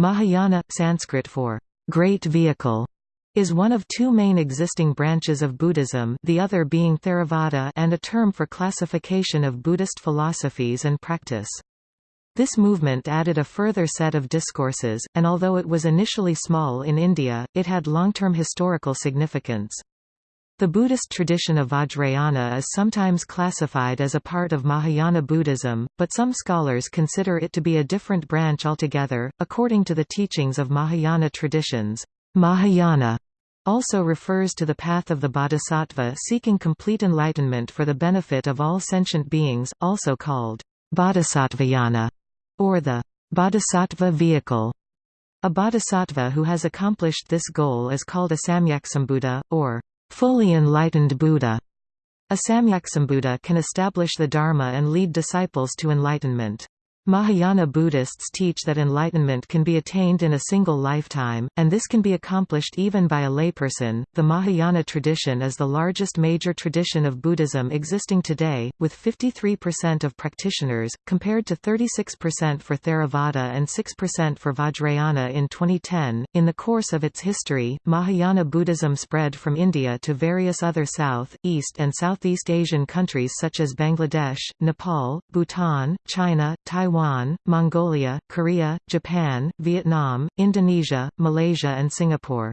Mahayana, Sanskrit for great vehicle, is one of two main existing branches of Buddhism the other being Theravada and a term for classification of Buddhist philosophies and practice. This movement added a further set of discourses, and although it was initially small in India, it had long-term historical significance. The Buddhist tradition of Vajrayana is sometimes classified as a part of Mahayana Buddhism, but some scholars consider it to be a different branch altogether. According to the teachings of Mahayana traditions, Mahayana also refers to the path of the bodhisattva seeking complete enlightenment for the benefit of all sentient beings, also called bodhisattvayana, or the bodhisattva vehicle. A bodhisattva who has accomplished this goal is called a Samyaksambuddha, or fully enlightened Buddha. A Samyaksambuddha can establish the Dharma and lead disciples to enlightenment. Mahayana Buddhists teach that enlightenment can be attained in a single lifetime, and this can be accomplished even by a layperson. The Mahayana tradition is the largest major tradition of Buddhism existing today, with 53% of practitioners, compared to 36% for Theravada and 6% for Vajrayana in 2010. In the course of its history, Mahayana Buddhism spread from India to various other South, East, and Southeast Asian countries such as Bangladesh, Nepal, Bhutan, China, Taiwan. Taiwan, Mongolia, Korea, Japan, Vietnam, Indonesia, Malaysia and Singapore.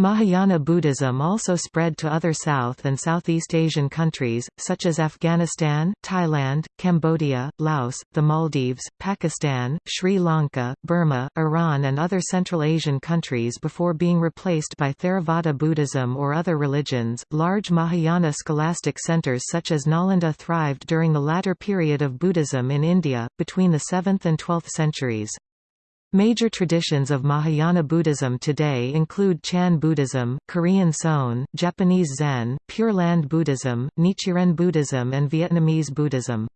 Mahayana Buddhism also spread to other South and Southeast Asian countries, such as Afghanistan, Thailand, Cambodia, Laos, the Maldives, Pakistan, Sri Lanka, Burma, Iran and other Central Asian countries before being replaced by Theravada Buddhism or other religions. Large Mahayana scholastic centers such as Nalanda thrived during the latter period of Buddhism in India, between the 7th and 12th centuries. Major traditions of Mahayana Buddhism today include Chan Buddhism, Korean Seon, Japanese Zen, Pure Land Buddhism, Nichiren Buddhism and Vietnamese Buddhism.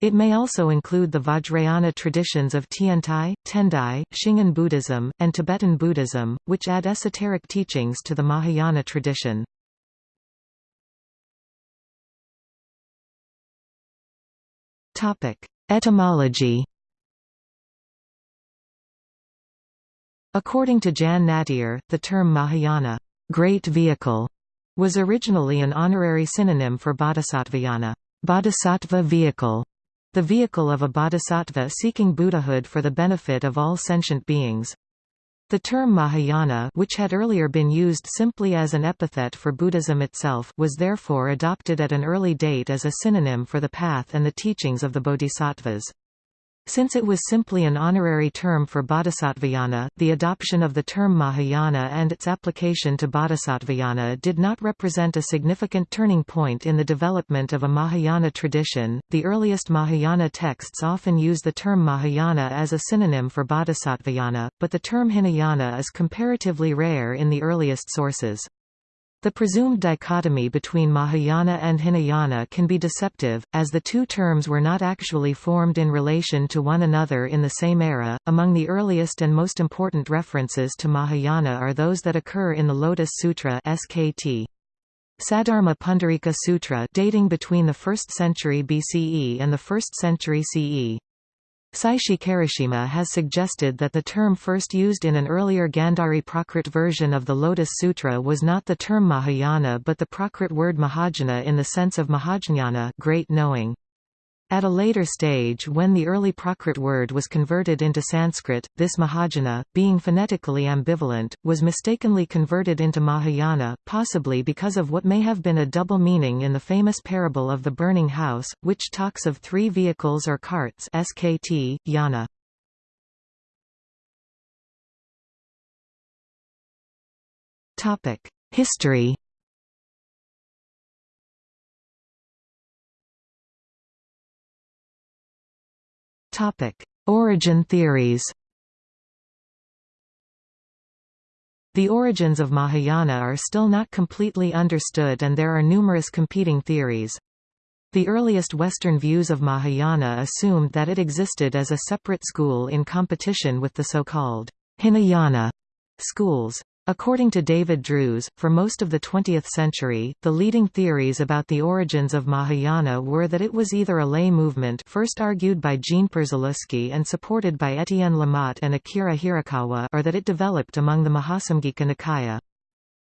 It may also include the Vajrayana traditions of Tiantai, Tendai, Shingon Buddhism, and Tibetan Buddhism, which add esoteric teachings to the Mahayana tradition. Etymology According to Jan Nattier, the term Mahayana great vehicle", was originally an honorary synonym for bodhisattvayana bodhisattva vehicle", the vehicle of a bodhisattva seeking Buddhahood for the benefit of all sentient beings. The term Mahayana which had earlier been used simply as an epithet for Buddhism itself was therefore adopted at an early date as a synonym for the path and the teachings of the bodhisattvas. Since it was simply an honorary term for bodhisattvayana, the adoption of the term Mahayana and its application to bodhisattvayana did not represent a significant turning point in the development of a Mahayana tradition. The earliest Mahayana texts often use the term Mahayana as a synonym for bodhisattvayana, but the term Hinayana is comparatively rare in the earliest sources. The presumed dichotomy between Mahayana and Hinayana can be deceptive, as the two terms were not actually formed in relation to one another in the same era. Among the earliest and most important references to Mahayana are those that occur in the Lotus Sutra (SKT). Saddharma Pundarika Sutra dating between the 1st century BCE and the 1st century CE. Seishi Karashima has suggested that the term first used in an earlier Gandhari Prakrit version of the Lotus Sutra was not the term Mahayana but the Prakrit word Mahajana in the sense of Mahajnana great knowing. At a later stage when the early Prakrit word was converted into Sanskrit, this Mahajana, being phonetically ambivalent, was mistakenly converted into Mahayana, possibly because of what may have been a double meaning in the famous parable of the burning house, which talks of three vehicles or carts skt, yana. History Topic: Origin theories. The origins of Mahayana are still not completely understood and there are numerous competing theories. The earliest Western views of Mahayana assumed that it existed as a separate school in competition with the so-called Hinayana schools. According to David Drewes, for most of the 20th century, the leading theories about the origins of Mahayana were that it was either a lay movement first argued by Jean Przyluski and supported by Etienne Lamotte and Akira Hirakawa or that it developed among the Mahasamgika Nikaya.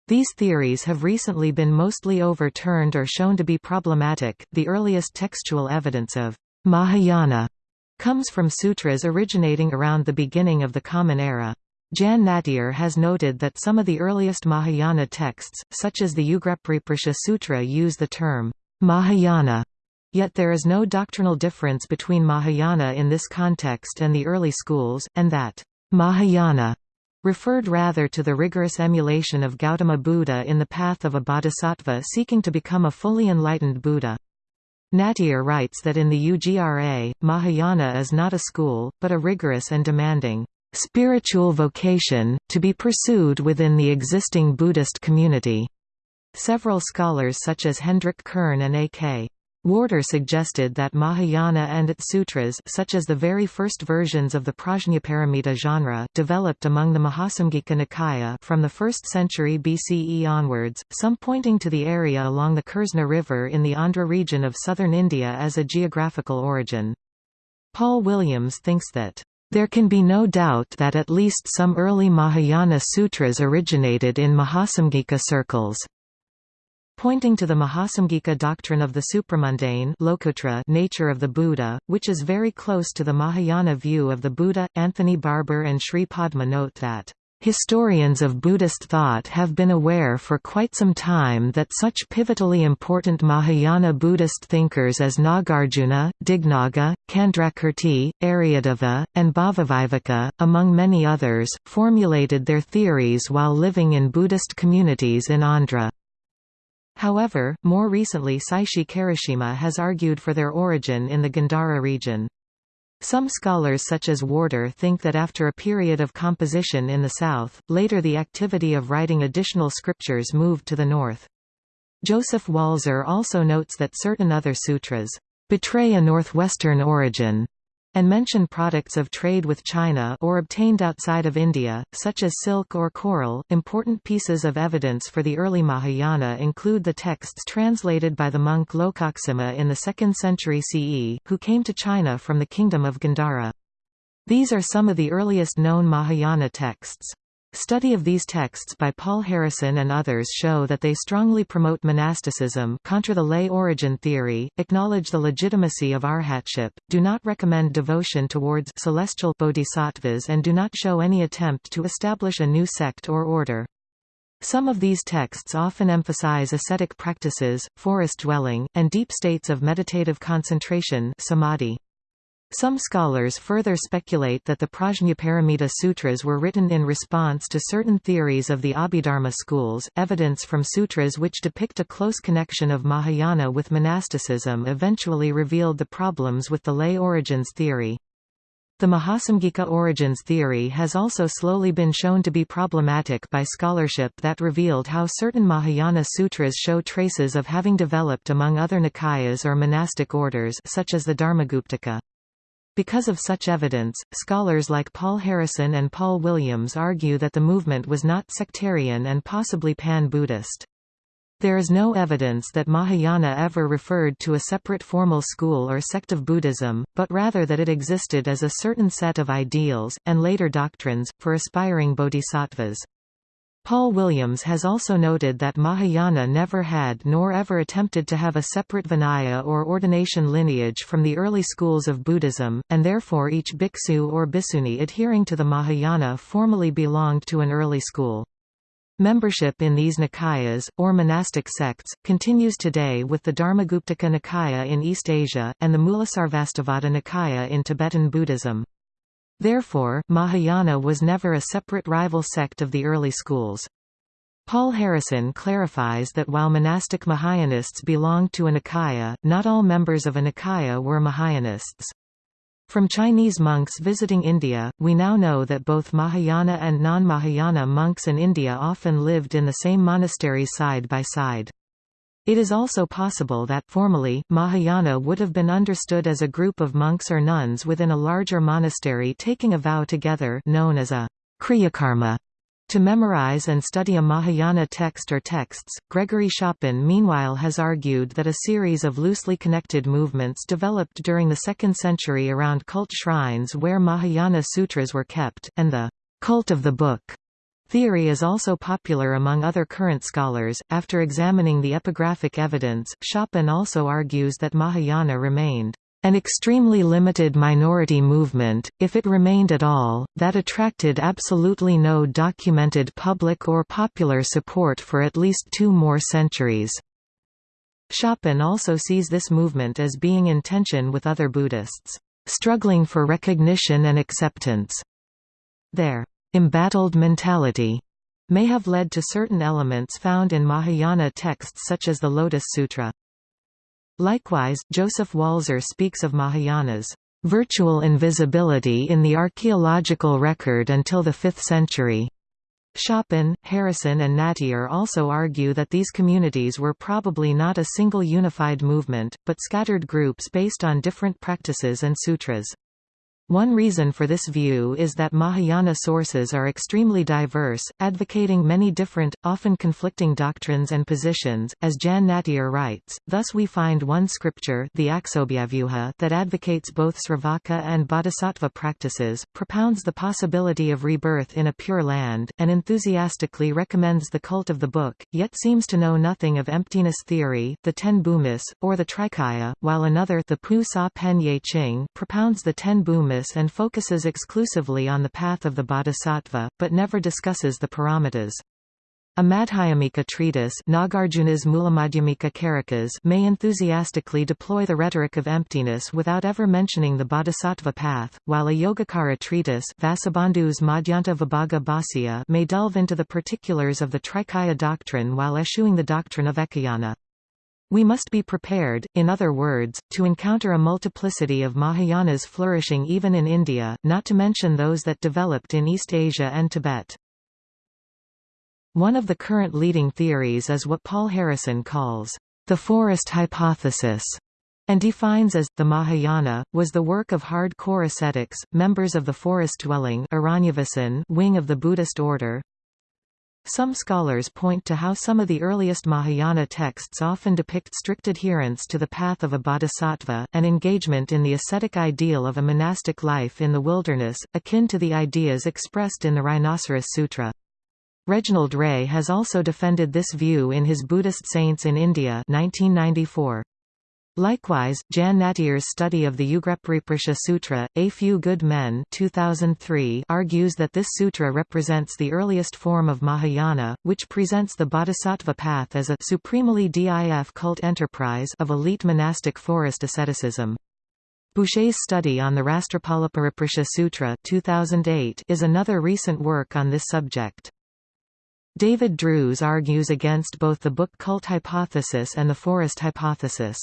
These theories have recently been mostly overturned or shown to be problematic. The earliest textual evidence of Mahayana comes from sutras originating around the beginning of the Common Era. Jan Nattier has noted that some of the earliest Mahayana texts, such as the Ugrapariprasha Sutra use the term Mahayana, yet there is no doctrinal difference between Mahayana in this context and the early schools, and that Mahayana referred rather to the rigorous emulation of Gautama Buddha in the path of a bodhisattva seeking to become a fully enlightened Buddha. Nattier writes that in the UGRA, Mahayana is not a school, but a rigorous and demanding spiritual vocation, to be pursued within the existing Buddhist community. Several scholars such as Hendrik Kern and A.K. Warder suggested that Mahayana and its sutras such as the very first versions of the Prajnaparamita genre developed among the Mahasamgika Nikaya from the 1st century BCE onwards, some pointing to the area along the Krishna River in the Andhra region of southern India as a geographical origin. Paul Williams thinks that there can be no doubt that at least some early Mahayana sutras originated in Mahasamgika circles. Pointing to the Mahasamgika doctrine of the supramundane nature of the Buddha, which is very close to the Mahayana view of the Buddha, Anthony Barber and Sri Padma note that Historians of Buddhist thought have been aware for quite some time that such pivotally important Mahayana Buddhist thinkers as Nagarjuna, Dignaga, Candrakirti, Aryadeva, and Bhavaviveka, among many others, formulated their theories while living in Buddhist communities in Andhra. However, more recently Seishi Karashima has argued for their origin in the Gandhara region. Some scholars such as Warder think that after a period of composition in the south, later the activity of writing additional scriptures moved to the north. Joseph Walser also notes that certain other sutras betray a northwestern origin and mention products of trade with China or obtained outside of India, such as silk or coral. Important pieces of evidence for the early Mahayana include the texts translated by the monk Lokaksema in the 2nd century CE, who came to China from the kingdom of Gandhara. These are some of the earliest known Mahayana texts. Study of these texts by Paul Harrison and others show that they strongly promote monasticism contra the lay origin theory, acknowledge the legitimacy of arhatship, do not recommend devotion towards celestial bodhisattvas and do not show any attempt to establish a new sect or order. Some of these texts often emphasize ascetic practices, forest dwelling, and deep states of meditative concentration samadhi. Some scholars further speculate that the Prajnaparamita Sutras were written in response to certain theories of the Abhidharma schools. Evidence from sutras which depict a close connection of Mahayana with monasticism eventually revealed the problems with the lay origins theory. The Mahasamgika origins theory has also slowly been shown to be problematic by scholarship that revealed how certain Mahayana sutras show traces of having developed among other Nikayas or monastic orders such as the Dharmaguptaka. Because of such evidence, scholars like Paul Harrison and Paul Williams argue that the movement was not sectarian and possibly pan-Buddhist. There is no evidence that Mahayana ever referred to a separate formal school or sect of Buddhism, but rather that it existed as a certain set of ideals, and later doctrines, for aspiring bodhisattvas. Paul Williams has also noted that Mahayana never had nor ever attempted to have a separate Vinaya or ordination lineage from the early schools of Buddhism, and therefore each bhiksu or bhikshuni adhering to the Mahayana formally belonged to an early school. Membership in these Nikayas, or monastic sects, continues today with the Dharmaguptaka Nikaya in East Asia, and the Mulasarvastivada Nikaya in Tibetan Buddhism. Therefore, Mahayana was never a separate rival sect of the early schools. Paul Harrison clarifies that while monastic Mahayanists belonged to a Nikaya, not all members of a Nikaya were Mahayanists. From Chinese monks visiting India, we now know that both Mahayana and non-Mahayana monks in India often lived in the same monastery side by side. It is also possible that formally, Mahayana would have been understood as a group of monks or nuns within a larger monastery taking a vow together known as a kriyakarma To memorize and study a Mahayana text or texts, Gregory Schopen meanwhile has argued that a series of loosely connected movements developed during the 2nd century around cult shrines where Mahayana sutras were kept, and the cult of the book theory is also popular among other current scholars. After examining the epigraphic evidence, Schopen also argues that Mahayana remained an extremely limited minority movement, if it remained at all, that attracted absolutely no documented public or popular support for at least two more centuries. Schopen also sees this movement as being in tension with other Buddhists, struggling for recognition and acceptance. Their embattled mentality may have led to certain elements found in Mahayana texts such as the Lotus Sutra. Likewise, Joseph Walser speaks of Mahayana's virtual invisibility in the archaeological record until the 5th century. Schopen, Harrison and Nattier also argue that these communities were probably not a single unified movement, but scattered groups based on different practices and sutras. One reason for this view is that Mahayana sources are extremely diverse, advocating many different, often conflicting doctrines and positions, as Jan Nattier writes, thus we find one scripture the Aksobhyavyuha that advocates both Sravaka and Bodhisattva practices, propounds the possibility of rebirth in a pure land, and enthusiastically recommends the cult of the book, yet seems to know nothing of emptiness theory, the ten bhumis, or the trikaya, while another the Pu Sa Pen Ye Ching propounds the ten bhumis and focuses exclusively on the path of the bodhisattva, but never discusses the paramitas. A Madhyamika treatise Nagarjuna's Mulamadhyamika Karikas may enthusiastically deploy the rhetoric of emptiness without ever mentioning the bodhisattva path, while a Yogacara treatise Vasubandhu's Madhyanta Vibhaga Bhāsya may delve into the particulars of the Trikaya doctrine while eschewing the doctrine of Ekayana. We must be prepared, in other words, to encounter a multiplicity of Mahayanas flourishing even in India, not to mention those that developed in East Asia and Tibet. One of the current leading theories is what Paul Harrison calls the forest hypothesis and defines as, the Mahayana, was the work of hard-core ascetics, members of the forest-dwelling wing of the Buddhist order, some scholars point to how some of the earliest Mahayana texts often depict strict adherence to the path of a bodhisattva, and engagement in the ascetic ideal of a monastic life in the wilderness, akin to the ideas expressed in the Rhinoceros Sutra. Reginald Ray has also defended this view in his Buddhist Saints in India 1994. Likewise, Jan Nattier's study of the Ugrapariprasha Sutra, A Few Good Men 2003 argues that this sutra represents the earliest form of Mahayana, which presents the bodhisattva path as a supremely DIF cult enterprise of elite monastic forest asceticism. Boucher's study on the Rastrapalapariprasha Sutra 2008 is another recent work on this subject. David Drewes argues against both the book cult hypothesis and the forest hypothesis.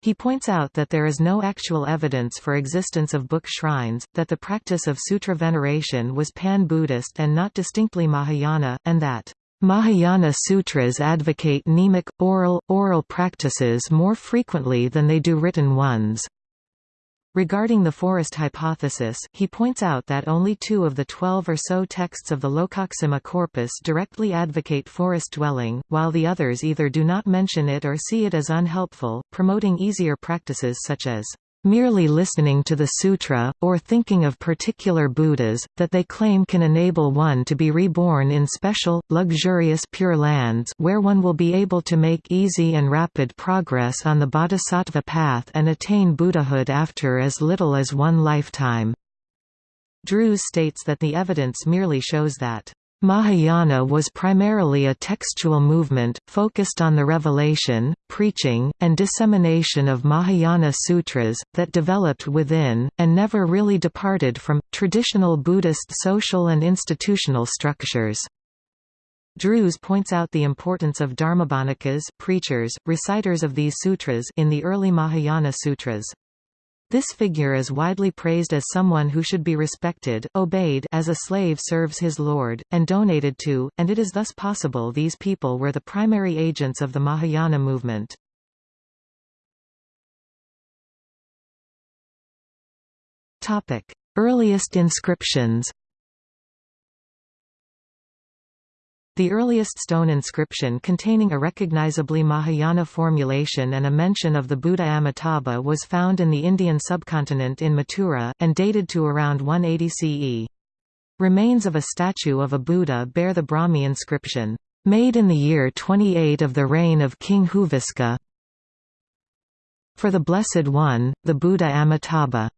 He points out that there is no actual evidence for existence of book shrines, that the practice of sutra veneration was pan-Buddhist and not distinctly Mahayana, and that Mahayana sutras advocate mnemic, oral, oral practices more frequently than they do written ones. Regarding the forest hypothesis, he points out that only two of the twelve or so texts of the Lokaksema corpus directly advocate forest dwelling, while the others either do not mention it or see it as unhelpful, promoting easier practices such as merely listening to the sutra, or thinking of particular Buddhas, that they claim can enable one to be reborn in special, luxurious Pure Lands where one will be able to make easy and rapid progress on the bodhisattva path and attain Buddhahood after as little as one lifetime. Drewes states that the evidence merely shows that Mahayana was primarily a textual movement, focused on the revelation, preaching, and dissemination of Mahayana sutras, that developed within, and never really departed from, traditional Buddhist social and institutional structures. Drewes points out the importance of dharmabhanikas preachers, reciters of these sutras in the early Mahayana sutras. This figure is widely praised as someone who should be respected, obeyed as a slave serves his lord, and donated to, and it is thus possible these people were the primary agents of the Mahayana movement. Earliest inscriptions The earliest stone inscription containing a recognizably Mahayana formulation and a mention of the Buddha Amitabha was found in the Indian subcontinent in Mathura, and dated to around 180 CE. Remains of a statue of a Buddha bear the Brahmi inscription, "...made in the year 28 of the reign of King Huviska for the Blessed One, the Buddha Amitabha."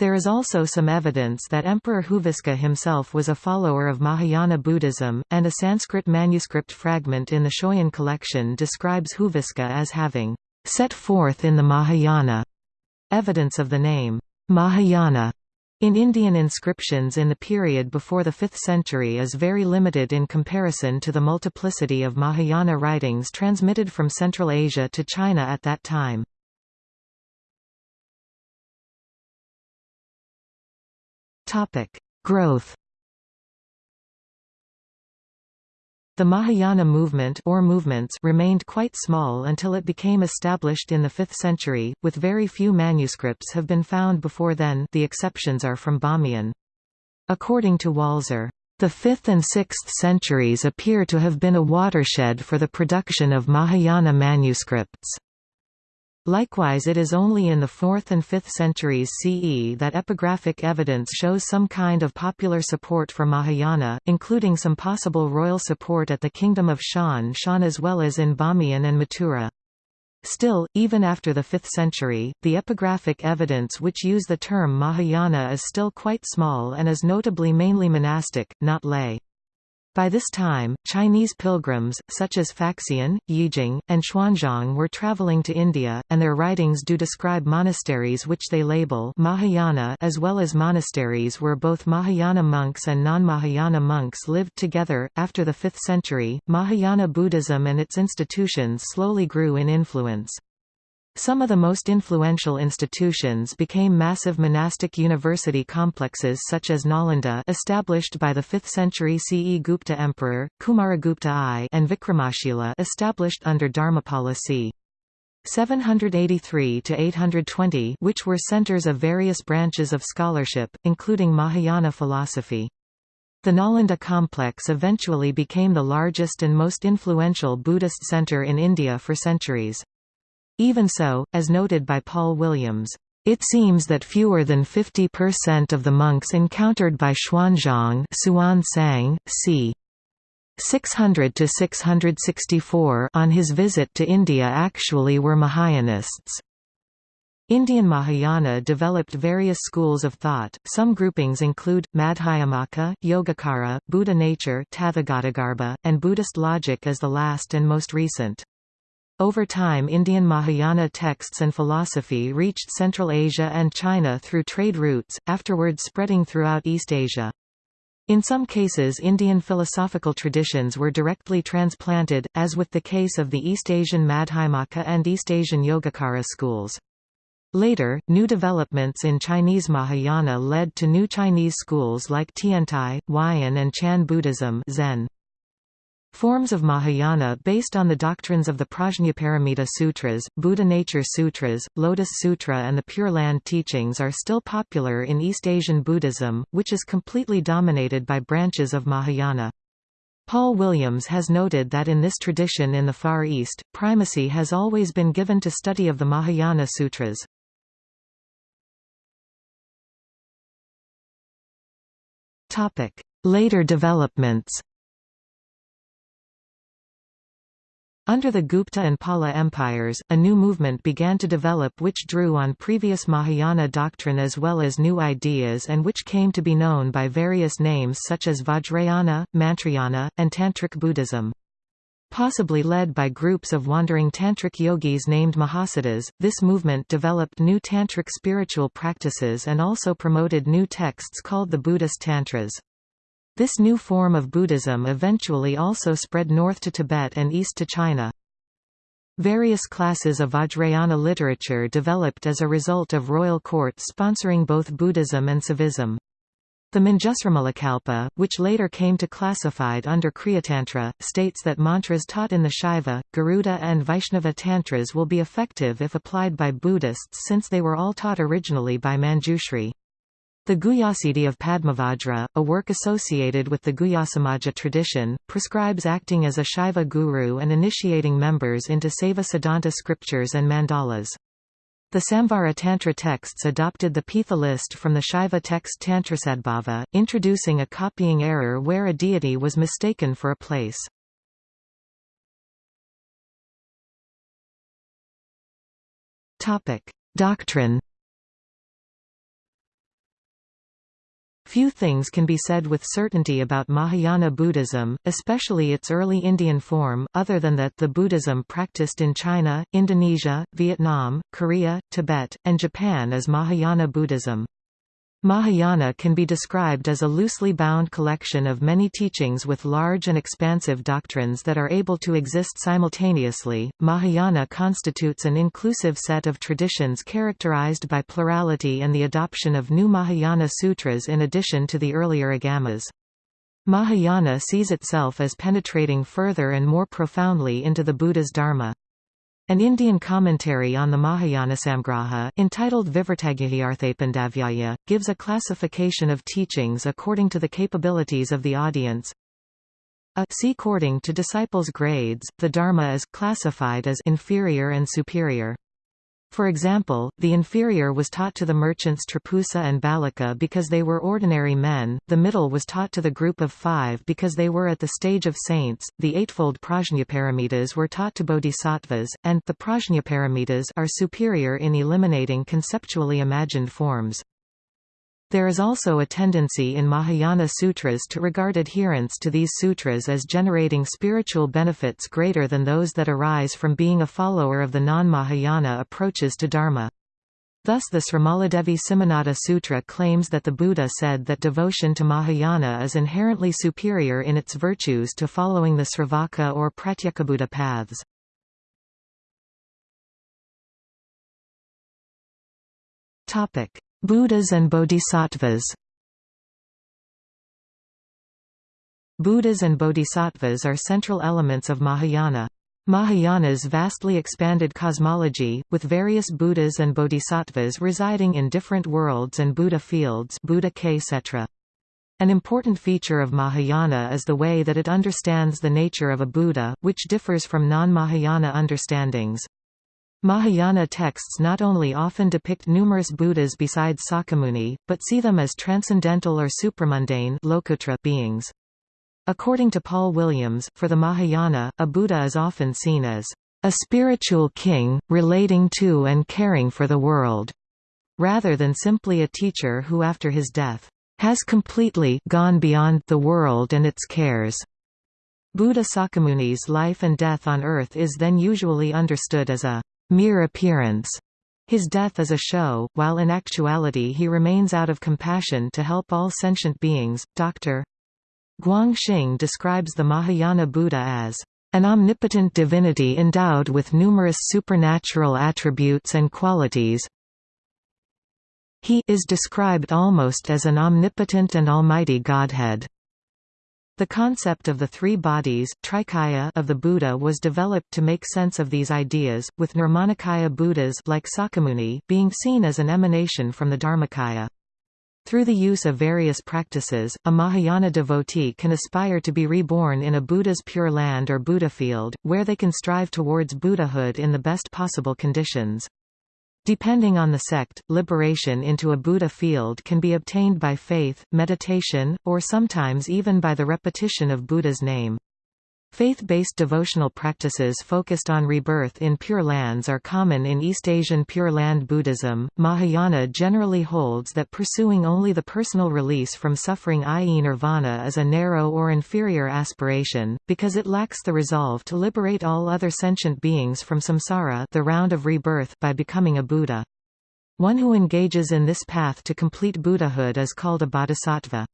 There is also some evidence that Emperor Huviska himself was a follower of Mahayana Buddhism, and a Sanskrit manuscript fragment in the Schøyen collection describes Huviska as having set forth in the Mahayana. Evidence of the name Mahayana in Indian inscriptions in the period before the 5th century is very limited in comparison to the multiplicity of Mahayana writings transmitted from Central Asia to China at that time. Growth The Mahayana movement or movements remained quite small until it became established in the 5th century, with very few manuscripts have been found before then the exceptions are from Bamiyan. According to Walser, "...the 5th and 6th centuries appear to have been a watershed for the production of Mahayana manuscripts." Likewise it is only in the 4th and 5th centuries CE that epigraphic evidence shows some kind of popular support for Mahayana, including some possible royal support at the Kingdom of Shan Shan as well as in Bamiyan and Mathura. Still, even after the 5th century, the epigraphic evidence which use the term Mahayana is still quite small and is notably mainly monastic, not lay. By this time, Chinese pilgrims, such as Faxian, Yijing, and Xuanzang were traveling to India, and their writings do describe monasteries which they label Mahayana as well as monasteries where both Mahayana monks and non-Mahayana monks lived together. After the 5th century, Mahayana Buddhism and its institutions slowly grew in influence. Some of the most influential institutions became massive monastic university complexes such as Nalanda established by the 5th century CE Gupta emperor, Kumaragupta I and Vikramashila established under Dharmapala c. 783–820 which were centers of various branches of scholarship, including Mahayana philosophy. The Nalanda complex eventually became the largest and most influential Buddhist center in India for centuries. Even so, as noted by Paul Williams, it seems that fewer than 50% of the monks encountered by Xuanzang Suan Sang, c. 600 to 664 on his visit to India actually were Mahayanists. Indian Mahayana developed various schools of thought. Some groupings include Madhyamaka, Yogacara, Buddha nature, Tathagatagarbha, and Buddhist logic as the last and most recent. Over time Indian Mahayana texts and philosophy reached Central Asia and China through trade routes, afterwards spreading throughout East Asia. In some cases Indian philosophical traditions were directly transplanted, as with the case of the East Asian Madhyamaka and East Asian Yogacara schools. Later, new developments in Chinese Mahayana led to new Chinese schools like Tiantai, Huayan and Chan Buddhism Zen. Forms of Mahayana based on the doctrines of the Prajnaparamita Sutras, Buddha Nature Sutras, Lotus Sutra and the Pure Land teachings are still popular in East Asian Buddhism, which is completely dominated by branches of Mahayana. Paul Williams has noted that in this tradition in the Far East, primacy has always been given to study of the Mahayana Sutras. Later developments Under the Gupta and Pala empires, a new movement began to develop which drew on previous Mahayana doctrine as well as new ideas and which came to be known by various names such as Vajrayana, Mantrayana, and Tantric Buddhism. Possibly led by groups of wandering tantric yogis named Mahasiddhas, this movement developed new tantric spiritual practices and also promoted new texts called the Buddhist Tantras. This new form of Buddhism eventually also spread north to Tibet and east to China. Various classes of Vajrayana literature developed as a result of royal courts sponsoring both Buddhism and Saivism. The Manjusrimulakalpa, which later came to classified under Kriyatantra, states that mantras taught in the Shaiva, Garuda and Vaishnava tantras will be effective if applied by Buddhists since they were all taught originally by Manjushri. The Guhyasiddhi of Padmavajra, a work associated with the Guhyasamaja tradition, prescribes acting as a Shaiva guru and initiating members into Saiva Siddhanta scriptures and mandalas. The Samvara Tantra texts adopted the Pitha list from the Shaiva text Tantrasadbhava, introducing a copying error where a deity was mistaken for a place. Doctrine Few things can be said with certainty about Mahayana Buddhism, especially its early Indian form, other than that the Buddhism practiced in China, Indonesia, Vietnam, Korea, Tibet, and Japan is Mahayana Buddhism. Mahayana can be described as a loosely bound collection of many teachings with large and expansive doctrines that are able to exist simultaneously. Mahayana constitutes an inclusive set of traditions characterized by plurality and the adoption of new Mahayana sutras in addition to the earlier agamas. Mahayana sees itself as penetrating further and more profoundly into the Buddha's Dharma. An Indian commentary on the Mahayanasamgraha, entitled Vivartagyahiyarthapandavya, gives a classification of teachings according to the capabilities of the audience. A according to disciples' grades, the Dharma is classified as inferior and superior. For example, the inferior was taught to the merchants Trapusa and Balika because they were ordinary men, the middle was taught to the group of five because they were at the stage of saints, the eightfold prajnaparamitas were taught to bodhisattvas, and the prajnaparamitas are superior in eliminating conceptually imagined forms. There is also a tendency in Mahayana sutras to regard adherence to these sutras as generating spiritual benefits greater than those that arise from being a follower of the non-Mahayana approaches to Dharma. Thus the Srimaladevi Simhanada Sutra claims that the Buddha said that devotion to Mahayana is inherently superior in its virtues to following the Sravaka or Pratyekabuddha paths. Topic: Buddhas and Bodhisattvas Buddhas and Bodhisattvas are central elements of Mahayana. Mahayana's vastly expanded cosmology, with various Buddhas and Bodhisattvas residing in different worlds and Buddha fields Buddha. An important feature of Mahayana is the way that it understands the nature of a Buddha, which differs from non-Mahayana understandings. Mahayana texts not only often depict numerous Buddhas besides Sakyamuni, but see them as transcendental or supramundane beings. According to Paul Williams, for the Mahayana, a Buddha is often seen as a spiritual king, relating to and caring for the world, rather than simply a teacher who after his death, has completely gone beyond the world and its cares. Buddha Sakyamuni's life and death on earth is then usually understood as a mere appearance. His death is a show, while in actuality he remains out of compassion to help all sentient beings. Dr. Guang Xing describes the Mahayana Buddha as an omnipotent divinity endowed with numerous supernatural attributes and qualities. He is described almost as an omnipotent and almighty Godhead. The concept of the three bodies of the Buddha was developed to make sense of these ideas, with Nirmanakaya Buddhas like Sakyamuni being seen as an emanation from the Dharmakaya. Through the use of various practices, a Mahayana devotee can aspire to be reborn in a Buddha's pure land or Buddha field, where they can strive towards Buddhahood in the best possible conditions. Depending on the sect, liberation into a Buddha field can be obtained by faith, meditation, or sometimes even by the repetition of Buddha's name. Faith-based devotional practices focused on rebirth in Pure Lands are common in East Asian Pure Land Buddhism. Mahayana generally holds that pursuing only the personal release from suffering i.e. nirvana is a narrow or inferior aspiration, because it lacks the resolve to liberate all other sentient beings from samsara the round of rebirth by becoming a Buddha. One who engages in this path to complete Buddhahood is called a bodhisattva.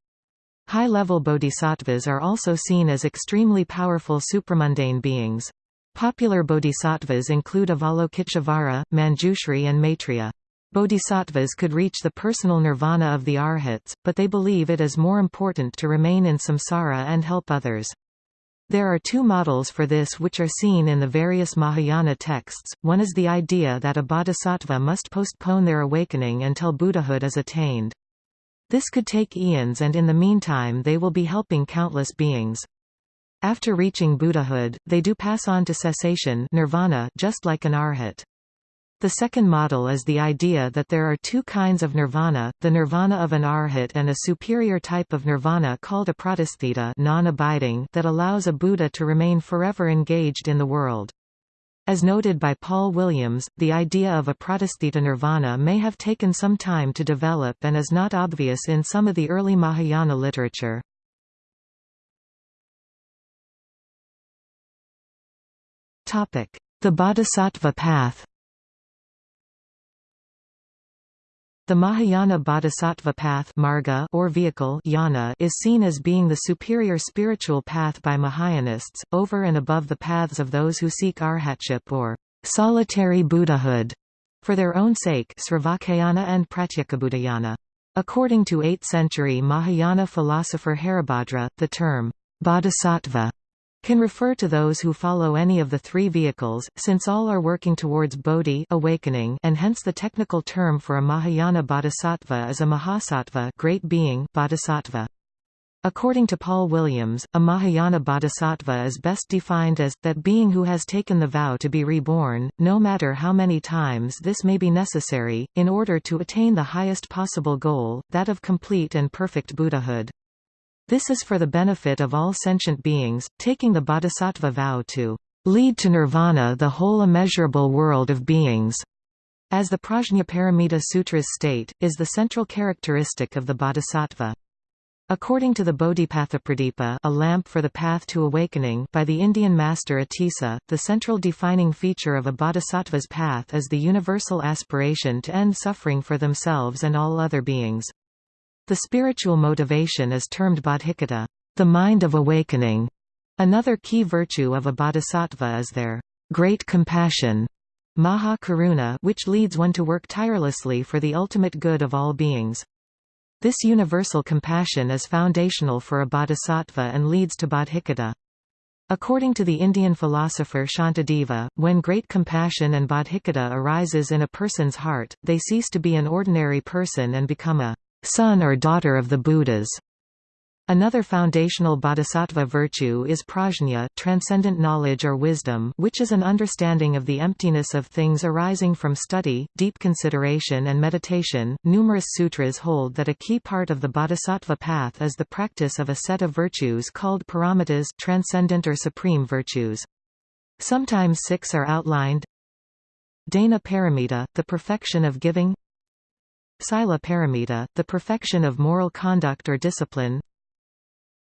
High-level bodhisattvas are also seen as extremely powerful supramundane beings. Popular bodhisattvas include Avalokiteshvara, Manjushri and Maitreya. Bodhisattvas could reach the personal nirvana of the arhats, but they believe it is more important to remain in samsara and help others. There are two models for this which are seen in the various Mahayana texts, one is the idea that a bodhisattva must postpone their awakening until Buddhahood is attained. This could take eons and in the meantime they will be helping countless beings. After reaching Buddhahood, they do pass on to cessation nirvana just like an arhat. The second model is the idea that there are two kinds of nirvana, the nirvana of an arhat and a superior type of nirvana called apratisthita non-abiding that allows a Buddha to remain forever engaged in the world. As noted by Paul Williams, the idea of a apratisthita nirvana may have taken some time to develop and is not obvious in some of the early Mahayana literature. The Bodhisattva path The Mahayana Bodhisattva path marga or vehicle yana is seen as being the superior spiritual path by Mahayanists, over and above the paths of those who seek arhatship or solitary Buddhahood for their own sake and. According to 8th-century Mahayana philosopher Haribhadra, the term bodhisattva can refer to those who follow any of the three vehicles, since all are working towards bodhi awakening and hence the technical term for a Mahayana bodhisattva is a mahasattva great being bodhisattva. According to Paul Williams, a Mahayana bodhisattva is best defined as, that being who has taken the vow to be reborn, no matter how many times this may be necessary, in order to attain the highest possible goal, that of complete and perfect Buddhahood. This is for the benefit of all sentient beings, taking the bodhisattva vow to lead to nirvana the whole immeasurable world of beings, as the Prajnaparamita Sutras state, is the central characteristic of the bodhisattva. According to the Bodhipathapradipa a lamp for the path to awakening by the Indian master Atisa, the central defining feature of a bodhisattva's path is the universal aspiration to end suffering for themselves and all other beings. The spiritual motivation is termed bodhicitta, the mind of awakening. Another key virtue of a bodhisattva is their great compassion, maha karuna, which leads one to work tirelessly for the ultimate good of all beings. This universal compassion is foundational for a bodhisattva and leads to bodhicitta. According to the Indian philosopher Shantideva, when great compassion and bodhicitta arises in a person's heart, they cease to be an ordinary person and become a son or daughter of the Buddhas. Another foundational bodhisattva virtue is prajna transcendent knowledge or wisdom which is an understanding of the emptiness of things arising from study, deep consideration and meditation. Numerous sutras hold that a key part of the bodhisattva path is the practice of a set of virtues called paramitas transcendent or supreme virtues. Sometimes six are outlined Dana paramita, the perfection of giving Sila paramita, the perfection of moral conduct or discipline.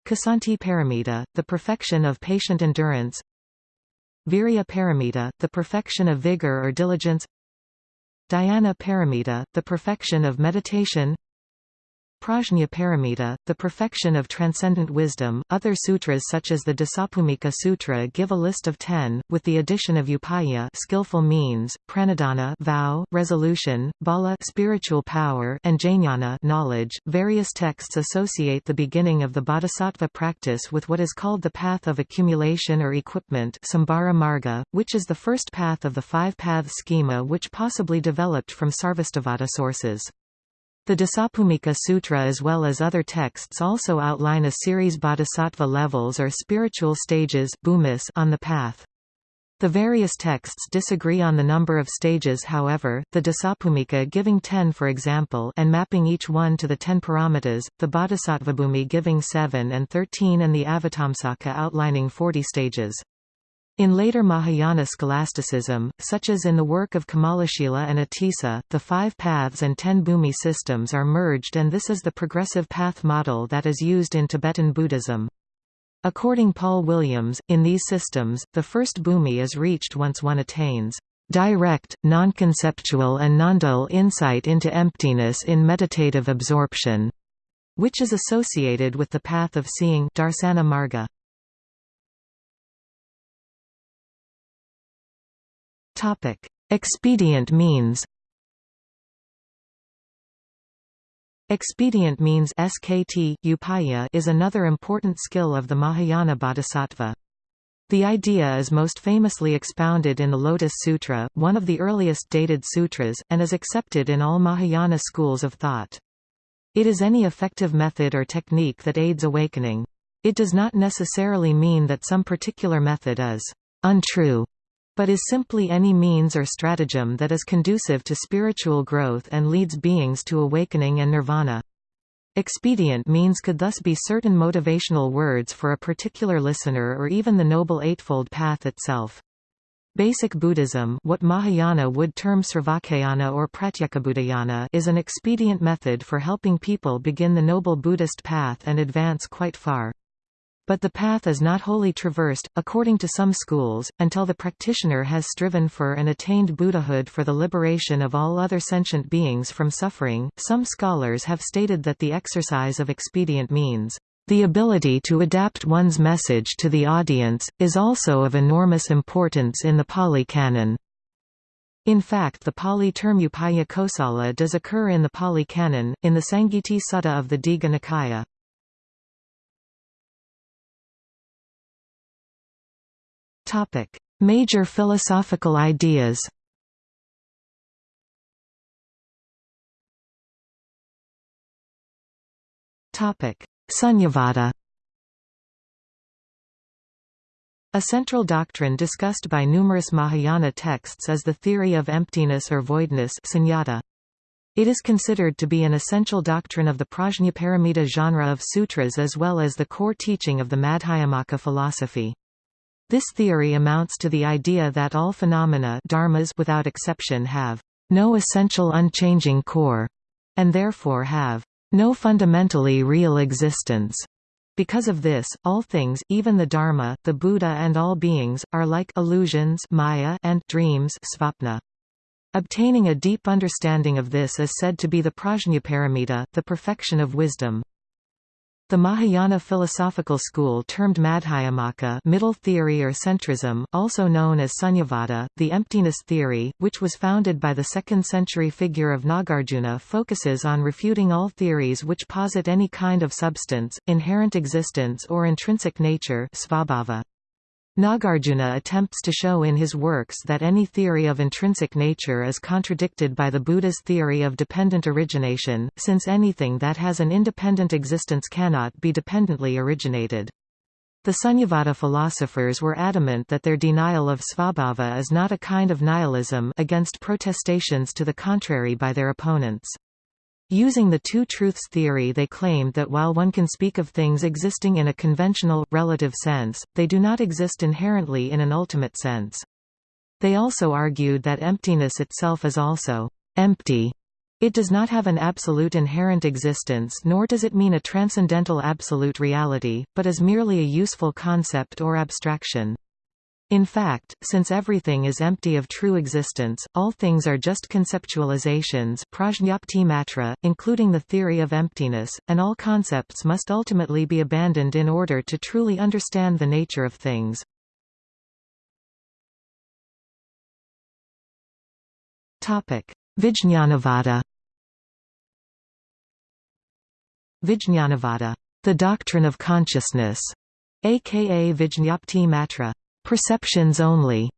Ksanti paramita, the perfection of patient endurance. Virya paramita, the perfection of vigor or diligence. Dhyana paramita, the perfection of meditation Prajna paramita, the perfection of transcendent wisdom. Other sutras such as the Dasabhumika Sutra give a list of ten, with the addition of upaya skillful means, pranidhana vow, resolution, bala spiritual power, and jnana knowledge. Various texts associate the beginning of the bodhisattva practice with what is called the path of accumulation or equipment Sambhara Marga, which is the first path of the five-path schema which possibly developed from Sarvastivada sources. The Dasabhumika Sutra as well as other texts also outline a series of bodhisattva levels or spiritual stages on the path. The various texts disagree on the number of stages however, the Dasabhumika giving 10 for example and mapping each one to the 10 paramitas, the Bodhisattvabhumi giving 7 and 13 and the Avatamsaka outlining 40 stages. In later Mahayana scholasticism, such as in the work of Kamalashila and Atisa, the five paths and ten bhumi systems are merged and this is the progressive path model that is used in Tibetan Buddhism. According Paul Williams, in these systems, the first bhumi is reached once one attains direct, non-conceptual and non-dual insight into emptiness in meditative absorption, which is associated with the path of seeing darsana marga. Topic: Expedient means. Expedient means SKT, upaya is another important skill of the Mahayana bodhisattva. The idea is most famously expounded in the Lotus Sutra, one of the earliest dated sutras, and is accepted in all Mahayana schools of thought. It is any effective method or technique that aids awakening. It does not necessarily mean that some particular method is untrue, but is simply any means or stratagem that is conducive to spiritual growth and leads beings to awakening and nirvana. Expedient means could thus be certain motivational words for a particular listener or even the Noble Eightfold Path itself. Basic Buddhism what Mahayana would term Sravakayana or Pratyekabuddhayana is an expedient method for helping people begin the Noble Buddhist path and advance quite far. But the path is not wholly traversed, according to some schools, until the practitioner has striven for and attained Buddhahood for the liberation of all other sentient beings from suffering. Some scholars have stated that the exercise of expedient means the ability to adapt one's message to the audience, is also of enormous importance in the Pali Canon. In fact the Pali term Upaya Kosala does occur in the Pali Canon, in the Sangiti Sutta of the Digha Nikaya. Major philosophical ideas Topic Sunyavada A central doctrine discussed by numerous Mahayana texts is the theory of emptiness or voidness sunyata. It is considered to be an essential doctrine of the Prajnaparamita genre of sutras as well as the core teaching of the Madhyamaka philosophy. This theory amounts to the idea that all phenomena dharmas without exception have no essential unchanging core, and therefore have no fundamentally real existence. Because of this, all things, even the Dharma, the Buddha and all beings, are like illusions maya and dreams svapna. Obtaining a deep understanding of this is said to be the prajnaparamita, the perfection of wisdom. The Mahayana philosophical school termed Madhyamaka middle theory or centrism, also known as Sunyavada, the emptiness theory, which was founded by the 2nd century figure of Nagarjuna focuses on refuting all theories which posit any kind of substance, inherent existence or intrinsic nature svabhava. Nagarjuna attempts to show in his works that any theory of intrinsic nature is contradicted by the Buddha's theory of dependent origination, since anything that has an independent existence cannot be dependently originated. The Sunyavada philosophers were adamant that their denial of svabhava is not a kind of nihilism against protestations to the contrary by their opponents. Using the two-truths theory they claimed that while one can speak of things existing in a conventional, relative sense, they do not exist inherently in an ultimate sense. They also argued that emptiness itself is also empty. It does not have an absolute inherent existence nor does it mean a transcendental absolute reality, but is merely a useful concept or abstraction. In fact, since everything is empty of true existence, all things are just conceptualizations prajñapti matra, including the theory of emptiness, and all concepts must ultimately be abandoned in order to truly understand the nature of things. Vijñanavada Vijñanavada, the doctrine of consciousness, aka Vijñapti Matra, Perceptions only,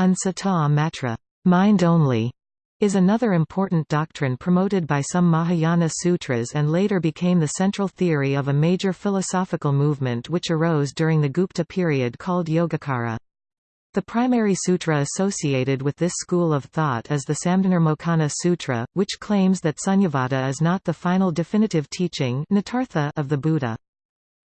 ansata matra, mind only, is another important doctrine promoted by some Mahayana sutras and later became the central theory of a major philosophical movement which arose during the Gupta period called Yogacara. The primary sutra associated with this school of thought is the Samdhinirmocana Sutra, which claims that Sunyavada is not the final definitive teaching of the Buddha.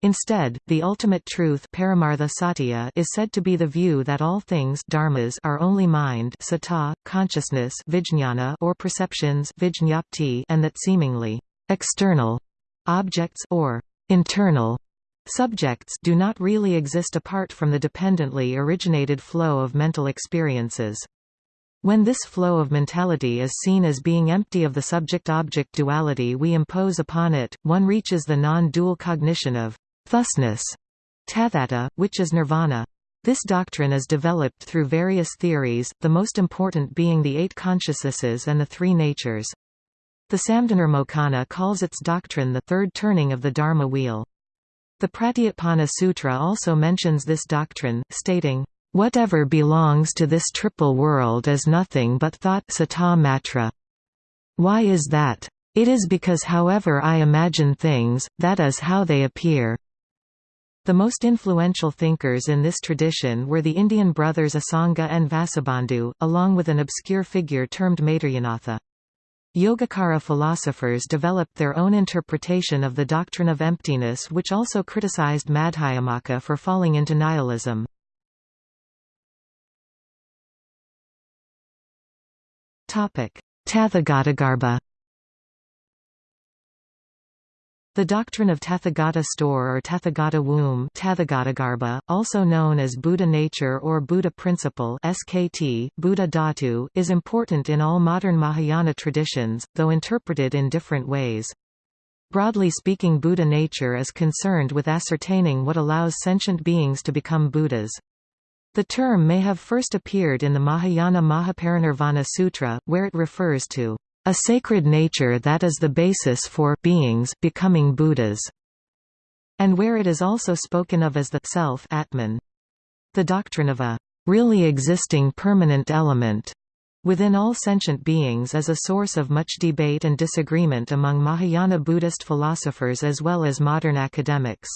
Instead, the ultimate truth Paramartha Satya is said to be the view that all things dharmas are only mind citta, consciousness vijñana or perceptions vijñapti and that seemingly external objects or internal subjects do not really exist apart from the dependently originated flow of mental experiences. When this flow of mentality is seen as being empty of the subject-object duality we impose upon it, one reaches the non-dual cognition of thusness, tathata, which is nirvana. This doctrine is developed through various theories, the most important being the eight consciousnesses and the three natures. The Samdhinirmocana calls its doctrine the third turning of the Dharma wheel. The Pratyutpanna Sutra also mentions this doctrine, stating, Whatever belongs to this triple world is nothing but thought citta matra. Why is that? It is because however I imagine things, that is how they appear. The most influential thinkers in this tradition were the Indian brothers Asanga and Vasubandhu, along with an obscure figure termed Maitreyanatha. Yogacara philosophers developed their own interpretation of the doctrine of emptiness which also criticized Madhyamaka for falling into nihilism. Tathagatagarbha The doctrine of Tathagata store or Tathagata womb Tathagatagarbha, also known as Buddha nature or Buddha principle SKT, Buddha is important in all modern Mahayana traditions, though interpreted in different ways. Broadly speaking Buddha nature is concerned with ascertaining what allows sentient beings to become Buddhas. The term may have first appeared in the Mahayana Mahaparinirvana Sutra, where it refers to a sacred nature that is the basis for beings becoming Buddhas, and where it is also spoken of as the self Atman. The doctrine of a really existing permanent element within all sentient beings is a source of much debate and disagreement among Mahayana Buddhist philosophers as well as modern academics.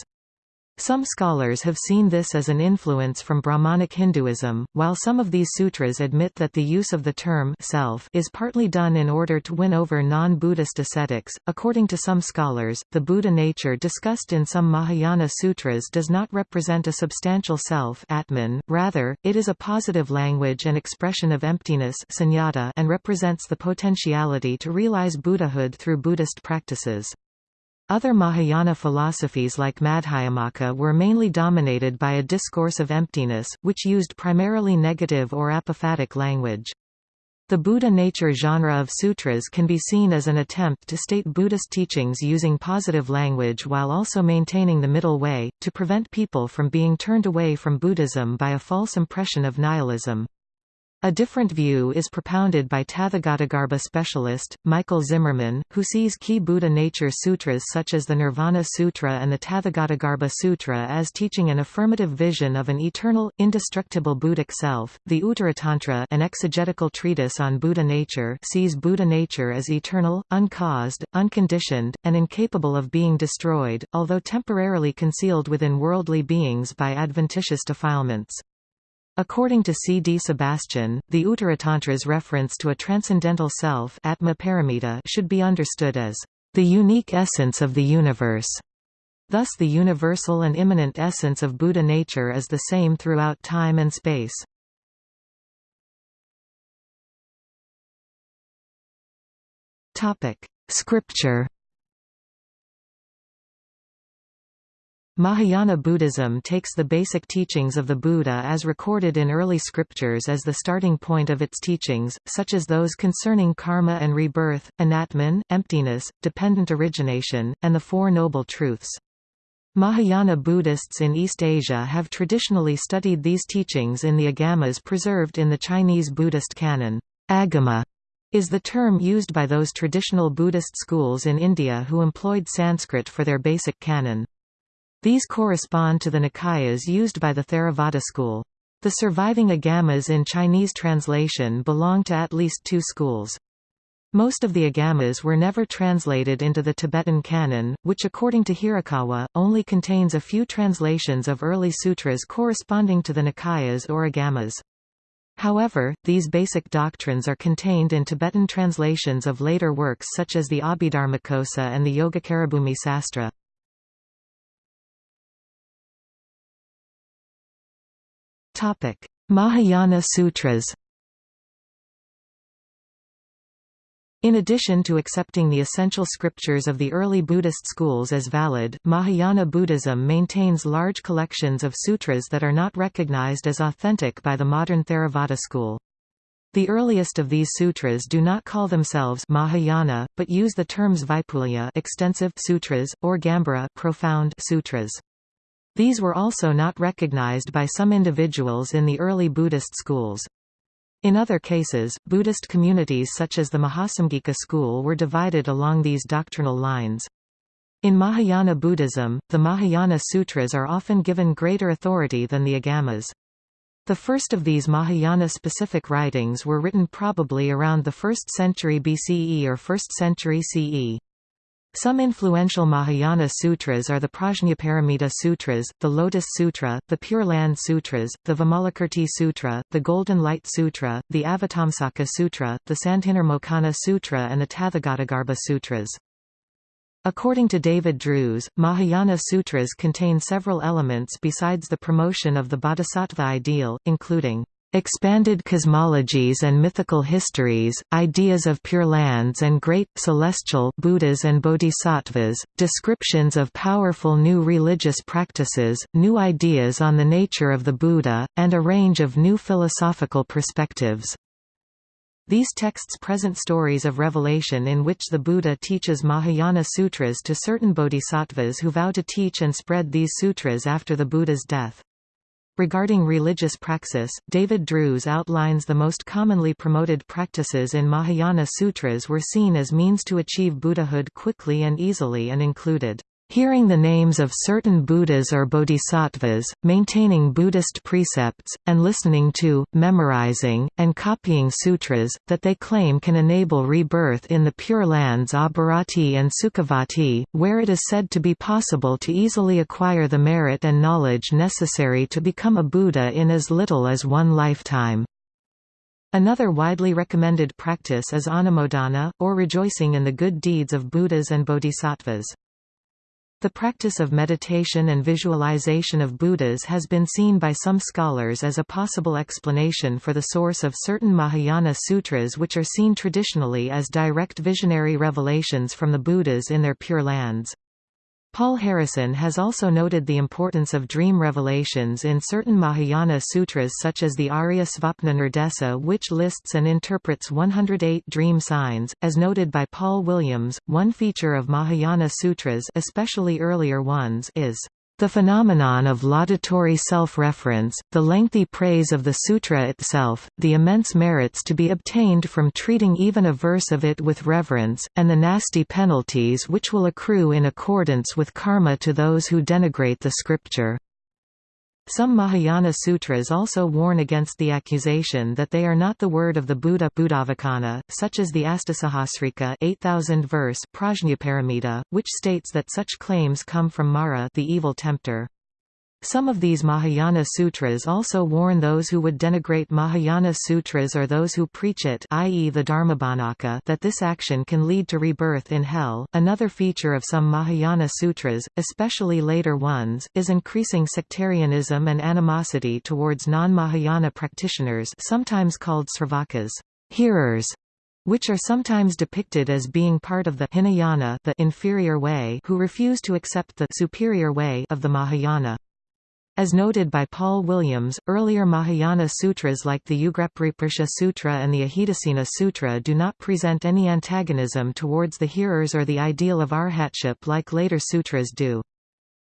Some scholars have seen this as an influence from Brahmanic Hinduism, while some of these sutras admit that the use of the term self is partly done in order to win over non-Buddhist ascetics. According to some scholars, the Buddha nature discussed in some Mahayana sutras does not represent a substantial self Atman, rather, it is a positive language and expression of emptiness sunyata and represents the potentiality to realize Buddhahood through Buddhist practices. Other Mahayana philosophies like Madhyamaka were mainly dominated by a discourse of emptiness, which used primarily negative or apophatic language. The Buddha nature genre of sutras can be seen as an attempt to state Buddhist teachings using positive language while also maintaining the middle way, to prevent people from being turned away from Buddhism by a false impression of nihilism. A different view is propounded by Tathagatagarbha specialist, Michael Zimmermann, who sees key Buddha nature sutras such as the Nirvana Sutra and the Tathagatagarbha Sutra as teaching an affirmative vision of an eternal, indestructible Buddhic self. The Uttaratantra, an exegetical treatise on Buddha nature, sees Buddha nature as eternal, uncaused, unconditioned, and incapable of being destroyed, although temporarily concealed within worldly beings by adventitious defilements. According to C. D. Sebastian, the Uttaratantra's reference to a transcendental self Atma should be understood as the unique essence of the universe. Thus the universal and immanent essence of Buddha nature is the same throughout time and space. Scripture Mahayana Buddhism takes the basic teachings of the Buddha as recorded in early scriptures as the starting point of its teachings, such as those concerning karma and rebirth, anatman, emptiness, dependent origination, and the Four Noble Truths. Mahayana Buddhists in East Asia have traditionally studied these teachings in the agamas preserved in the Chinese Buddhist canon. Agama is the term used by those traditional Buddhist schools in India who employed Sanskrit for their basic canon. These correspond to the Nikayas used by the Theravada school. The surviving agamas in Chinese translation belong to at least two schools. Most of the agamas were never translated into the Tibetan canon, which according to Hirakawa, only contains a few translations of early sutras corresponding to the Nikayas or agamas. However, these basic doctrines are contained in Tibetan translations of later works such as the Abhidharmakosa and the Yogacarabhumi Sastra. Mahayana Sutras In addition to accepting the essential scriptures of the early Buddhist schools as valid, Mahayana Buddhism maintains large collections of sutras that are not recognized as authentic by the modern Theravada school. The earliest of these sutras do not call themselves Mahayana, but use the terms Vaipulya extensive sutras, or Gambhira profound sutras. These were also not recognized by some individuals in the early Buddhist schools. In other cases, Buddhist communities such as the Mahasamgika school were divided along these doctrinal lines. In Mahayana Buddhism, the Mahayana Sutras are often given greater authority than the Agamas. The first of these Mahayana-specific writings were written probably around the 1st century BCE or 1st century CE. Some influential Mahayana sutras are the Prajnaparamita Sutras, the Lotus Sutra, the Pure Land Sutras, the Vimalakirti Sutra, the Golden Light Sutra, the Avatamsaka Sutra, the Sandhinirmocana Sutra and the Tathagatagarbha Sutras. According to David Drewes, Mahayana sutras contain several elements besides the promotion of the bodhisattva ideal, including expanded cosmologies and mythical histories, ideas of pure lands and great, celestial Buddhas and bodhisattvas, descriptions of powerful new religious practices, new ideas on the nature of the Buddha, and a range of new philosophical perspectives. These texts present stories of revelation in which the Buddha teaches Mahayana sutras to certain bodhisattvas who vow to teach and spread these sutras after the Buddha's death. Regarding religious praxis, David Drewes outlines the most commonly promoted practices in Mahayana sutras were seen as means to achieve Buddhahood quickly and easily and included hearing the names of certain Buddhas or bodhisattvas, maintaining Buddhist precepts, and listening to, memorizing, and copying sutras, that they claim can enable rebirth in the Pure Lands Abhirati and Sukhavati, where it is said to be possible to easily acquire the merit and knowledge necessary to become a Buddha in as little as one lifetime. Another widely recommended practice is anumodana, or rejoicing in the good deeds of Buddhas and bodhisattvas. The practice of meditation and visualization of Buddhas has been seen by some scholars as a possible explanation for the source of certain Mahayana sutras which are seen traditionally as direct visionary revelations from the Buddhas in their Pure Lands. Paul Harrison has also noted the importance of dream revelations in certain Mahayana sutras such as the Arya Svapna Nirdesa which lists and interprets 108 dream signs. As noted by Paul Williams, one feature of Mahayana sutras especially earlier ones is the phenomenon of laudatory self-reference, the lengthy praise of the sutra itself, the immense merits to be obtained from treating even a verse of it with reverence, and the nasty penalties which will accrue in accordance with karma to those who denigrate the scripture. Some Mahayana sutras also warn against the accusation that they are not the word of the Buddha such as the Astasahasrika 8000 verse Prajnaparamita, which states that such claims come from Mara the evil tempter. Some of these Mahayana sutras also warn those who would denigrate Mahayana sutras or those who preach it i.e. the Dharmabhanaka that this action can lead to rebirth in hell. Another feature of some Mahayana sutras, especially later ones, is increasing sectarianism and animosity towards non-Mahayana practitioners sometimes called sravakas hearers", which are sometimes depicted as being part of the Hinayana the inferior way who refuse to accept the superior way of the Mahayana. As noted by Paul Williams, earlier Mahayana sutras like the Ugrapariprccha Sutra and the Ajitasena Sutra do not present any antagonism towards the hearers or the ideal of arhatship like later sutras do.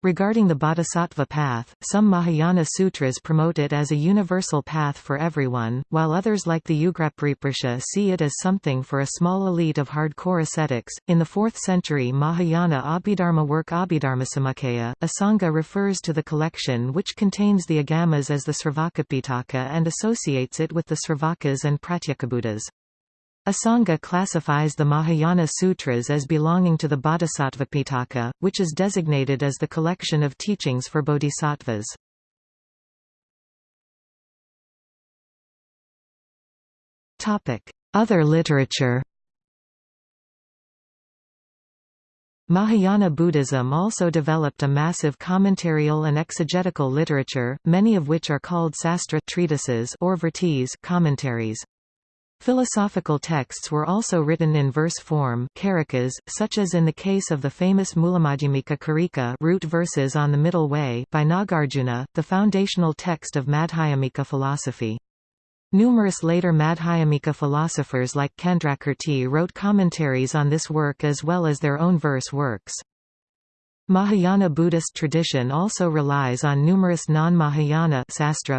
Regarding the bodhisattva path, some Mahayana sutras promote it as a universal path for everyone, while others like the Ugrapariprccha see it as something for a small elite of hardcore ascetics. In the 4th century Mahayana Abhidharma work Abhidharmasamuccaya, Asanga refers to the collection which contains the agamas as the Sravakapitaka and associates it with the Sravakas and Pratyekabuddhas. Asanga classifies the Mahayana Sutras as belonging to the Bodhisattvapitaka, which is designated as the collection of teachings for bodhisattvas. Other literature Mahayana Buddhism also developed a massive commentarial and exegetical literature, many of which are called sastra treatises or vrittis commentaries. Philosophical texts were also written in verse form karikas, such as in the case of the famous Mulamadhyamika Karika root verses on the Middle Way by Nagarjuna, the foundational text of Madhyamika philosophy. Numerous later Madhyamika philosophers like Candrakirti wrote commentaries on this work as well as their own verse works. Mahayana Buddhist tradition also relies on numerous non-Mahayana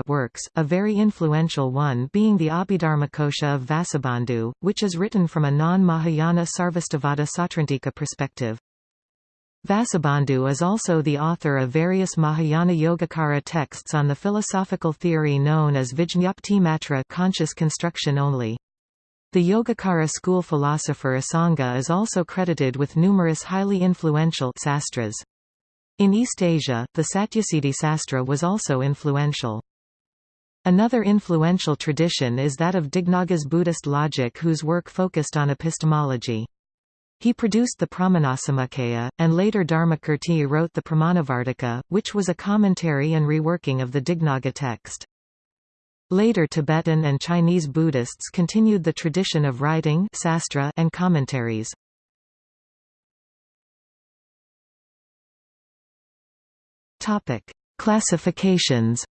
works, a very influential one being the Abhidharmakosha of Vasubandhu, which is written from a non-Mahayana Sarvastivada Sautrantika perspective. Vasubandhu is also the author of various Mahayana Yogacara texts on the philosophical theory known as Vijñapti Matra conscious construction only. The Yogacara school philosopher Asanga is also credited with numerous highly influential sastras. In East Asia, the Satyasiddhi Sastra was also influential. Another influential tradition is that of Dignaga's Buddhist logic whose work focused on epistemology. He produced the Pramanasamuccaya, and later Dharmakirti wrote the Pramanavartika, which was a commentary and reworking of the Dignaga text. Later Tibetan and Chinese Buddhists continued the tradition of writing sastra and commentaries. Topic: Classifications.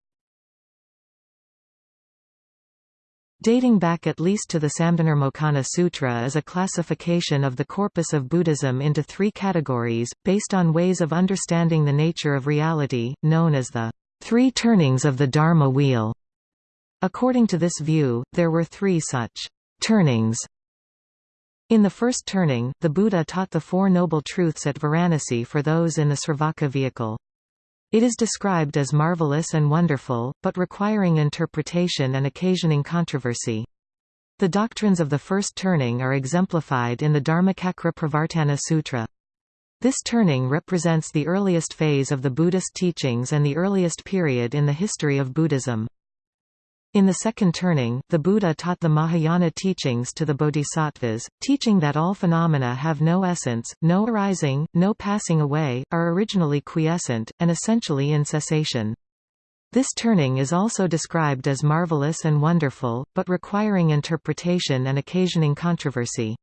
Dating back at least to the Samdhinirmocana Sutra is a classification of the corpus of Buddhism into three categories, based on ways of understanding the nature of reality, known as the three turnings of the Dharma wheel. According to this view, there were three such turnings. In the first turning, the Buddha taught the Four Noble Truths at Varanasi for those in the Sravaka vehicle. It is described as marvelous and wonderful, but requiring interpretation and occasioning controversy. The doctrines of the first turning are exemplified in the Dharmacakra Pravartana Sutra. This turning represents the earliest phase of the Buddhist teachings and the earliest period in the history of Buddhism. In the second turning, the Buddha taught the Mahayana teachings to the bodhisattvas, teaching that all phenomena have no essence, no arising, no passing away, are originally quiescent, and essentially in cessation. This turning is also described as marvelous and wonderful, but requiring interpretation and occasioning controversy.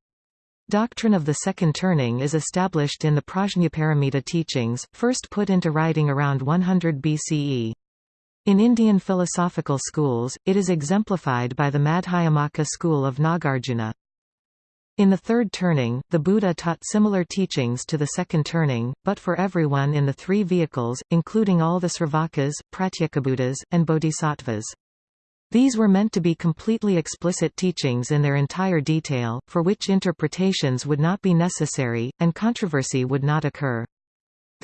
Doctrine of the second turning is established in the Prajnaparamita teachings, first put into writing around 100 BCE. In Indian philosophical schools, it is exemplified by the Madhyamaka school of Nagarjuna. In the third turning, the Buddha taught similar teachings to the second turning, but for everyone in the three vehicles, including all the Sravakas, Pratyekabuddhas, and Bodhisattvas. These were meant to be completely explicit teachings in their entire detail, for which interpretations would not be necessary, and controversy would not occur.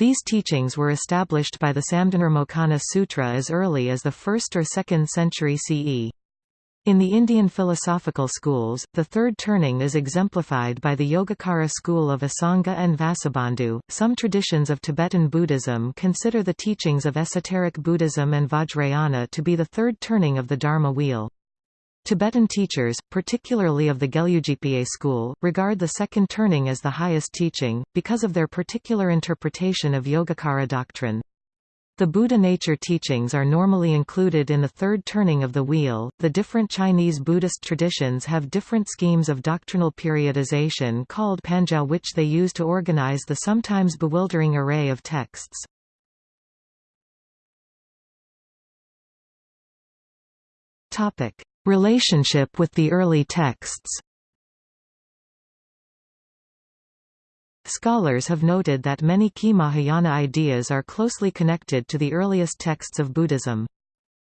These teachings were established by the Samdhinirmocana Sutra as early as the 1st or 2nd century CE. In the Indian philosophical schools, the third turning is exemplified by the Yogacara school of Asanga and Vasubandhu. Some traditions of Tibetan Buddhism consider the teachings of esoteric Buddhism and Vajrayana to be the third turning of the Dharma wheel. Tibetan teachers, particularly of the Gelugpa school, regard the second turning as the highest teaching, because of their particular interpretation of Yogacara doctrine. The Buddha nature teachings are normally included in the third turning of the wheel. The different Chinese Buddhist traditions have different schemes of doctrinal periodization called panjiao which they use to organize the sometimes bewildering array of texts. Topic: Relationship with the early texts Scholars have noted that many key Mahayana ideas are closely connected to the earliest texts of Buddhism.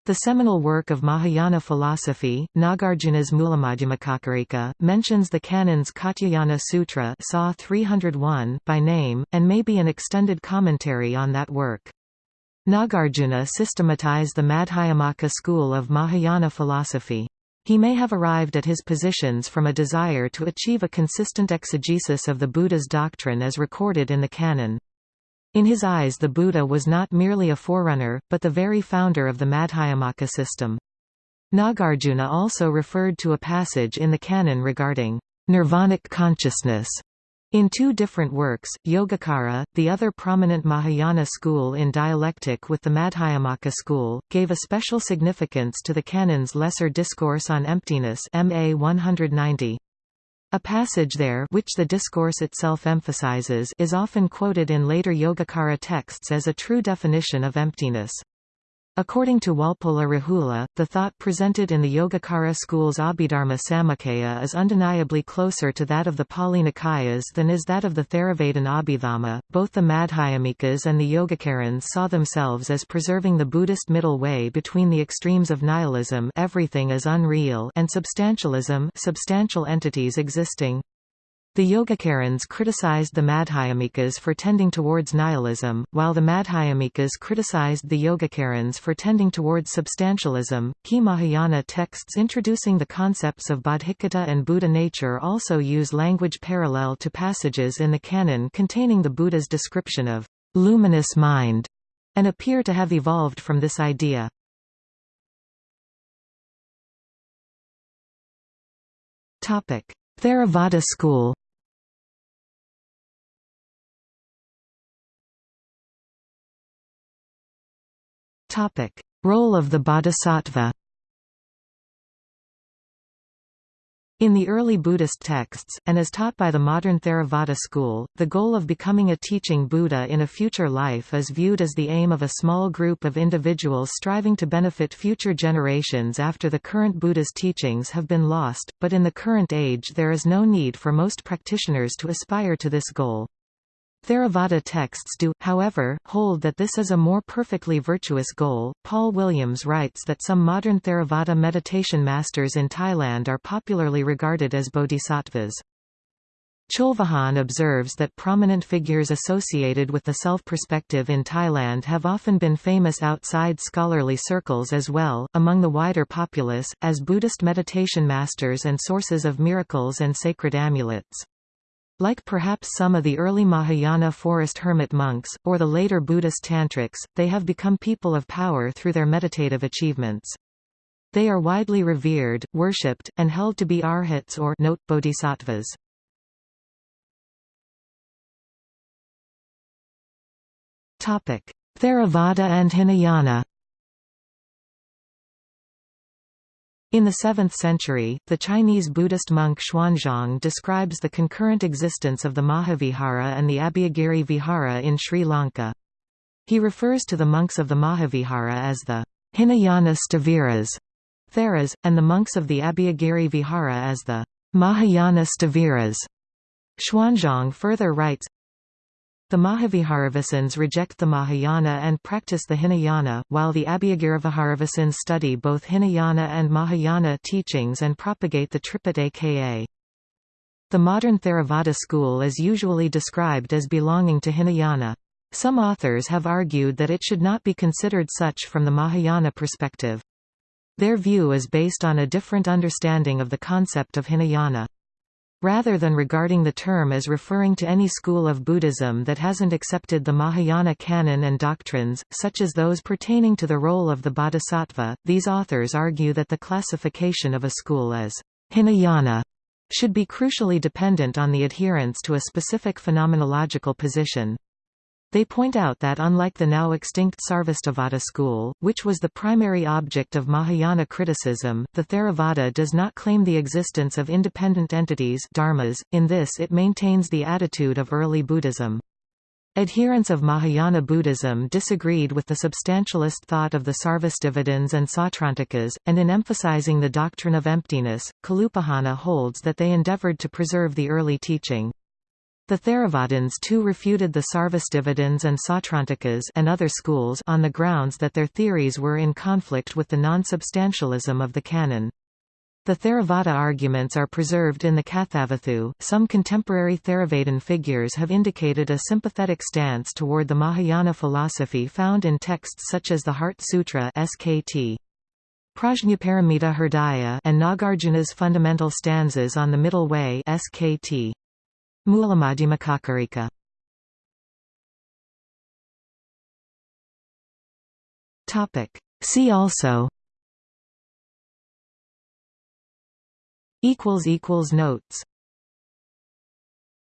The seminal work of Mahayana philosophy, Nagarjuna's Mulamadhyamakakarika, mentions the canon's Katyayana Sutra Saw 301 by name, and may be an extended commentary on that work. Nagarjuna systematized the Madhyamaka school of Mahayana philosophy. He may have arrived at his positions from a desire to achieve a consistent exegesis of the Buddha's doctrine as recorded in the canon. In his eyes the Buddha was not merely a forerunner, but the very founder of the Madhyamaka system. Nagarjuna also referred to a passage in the canon regarding nirvanic consciousness in two different works, Yogacara, the other prominent Mahayana school in dialectic with the Madhyamaka school, gave a special significance to the canon's Lesser Discourse on Emptiness MA 190. A passage there which the discourse itself emphasizes is often quoted in later Yogacara texts as a true definition of emptiness. According to Walpola Rahula, the thought presented in the Yogacara school's Abhidharma Samuccaya is undeniably closer to that of the Pali Nikayas than is that of the Theravadan Abhidhamma. Both the Madhyamikas and the Yogacarans saw themselves as preserving the Buddhist middle way between the extremes of nihilism everything is unreal and substantialism substantial entities existing. The Yogacarans criticized the Madhyamikas for tending towards nihilism, while the Madhyamikas criticized the Yogacarans for tending towards substantialism. Key Mahayana texts introducing the concepts of Bodhicitta and Buddha nature also use language parallel to passages in the canon containing the Buddha's description of luminous mind, and appear to have evolved from this idea. Theravada school Topic: Role of the Bodhisattva. In the early Buddhist texts, and as taught by the modern Theravada school, the goal of becoming a teaching Buddha in a future life is viewed as the aim of a small group of individuals striving to benefit future generations after the current Buddha's teachings have been lost, but in the current age there is no need for most practitioners to aspire to this goal. Theravada texts do, however, hold that this is a more perfectly virtuous goal. Paul Williams writes that some modern Theravada meditation masters in Thailand are popularly regarded as bodhisattvas. Cholvijarn observes that prominent figures associated with the self-perspective in Thailand have often been famous outside scholarly circles as well, among the wider populace, as Buddhist meditation masters and sources of miracles and sacred amulets. Like perhaps some of the early Mahayana forest hermit monks, or the later Buddhist tantrics, they have become people of power through their meditative achievements. They are widely revered, worshipped, and held to be arhats or note bodhisattvas. Theravada and Hinayana In the 7th century, the Chinese Buddhist monk Xuanzang describes the concurrent existence of the Mahavihara and the Abhayagiri Vihara in Sri Lanka. He refers to the monks of the Mahavihara as the Hinayana Sthaviras, Theras, and the monks of the Abhayagiri Vihara as the Mahayana Sthaviras. Xuanzang further writes, the Mahaviharavasins reject the Mahayana and practice the Hinayana, while the Abhayagiriviharavasins study both Hinayana and Mahayana teachings and propagate the Tripitaka. The modern Theravada school is usually described as belonging to Hinayana. Some authors have argued that it should not be considered such from the Mahayana perspective. Their view is based on a different understanding of the concept of Hinayana. Rather than regarding the term as referring to any school of Buddhism that hasn't accepted the Mahayana canon and doctrines, such as those pertaining to the role of the bodhisattva, these authors argue that the classification of a school as Hinayana should be crucially dependent on the adherence to a specific phenomenological position. They point out that unlike the now extinct Sarvastivada school, which was the primary object of Mahayana criticism, the Theravada does not claim the existence of independent entities dharmas. .In this it maintains the attitude of early Buddhism. Adherents of Mahayana Buddhism disagreed with the substantialist thought of the Sarvastivadins and Sautrantikas, and in emphasizing the doctrine of emptiness, Kalupahana holds that they endeavored to preserve the early teaching. The Theravadins too refuted the Sarvastivadins and Sautrantikas and other schools on the grounds that their theories were in conflict with the non-substantialism of the canon. The Theravada arguments are preserved in the Kathavatthu. Some contemporary Theravadin figures have indicated a sympathetic stance toward the Mahayana philosophy found in texts such as the Heart Sutra (SKT). Prajnaparamita Hridaya and Nagarjuna's fundamental stanzas on the Middle Way (SKT). Mulamadhyamakakarika Topic. See also. Equals equals notes